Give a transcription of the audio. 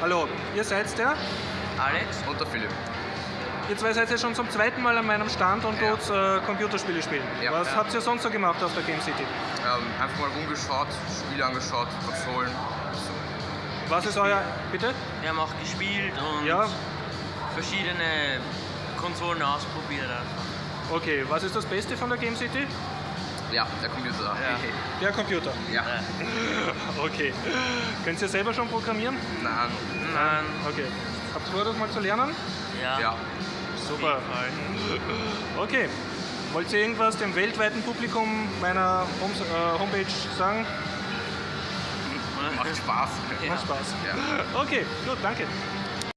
Hallo, ihr seid der? Alex Und der Philipp. Ihr zwei seid ja schon zum zweiten Mal an meinem Stand und Ja. dort äh, Computerspiele spielen. Ja. Was Ja. habt ihr sonst so gemacht auf der Game City? Ähm, einfach mal rumgeschaut, Spiele angeschaut, Konsolen. So. Was ist euer... Bitte? Wir haben auch gespielt und Ja, verschiedene Konsolen ausprobiert okay. Was ist das Beste von der Game City? Ja, der Computer. Ja. Der Computer. Ja. Okay. Könnt ihr selber schon programmieren? Nein. Nein, Okay. Habt ihr vor, das mal zu lernen? ja. Ja. Super. Okay. Wollt ihr irgendwas dem weltweiten Publikum meiner Homes, äh, Homepage sagen? Macht Spaß. Ja. Macht Spaß. Ja. Okay, gut, danke.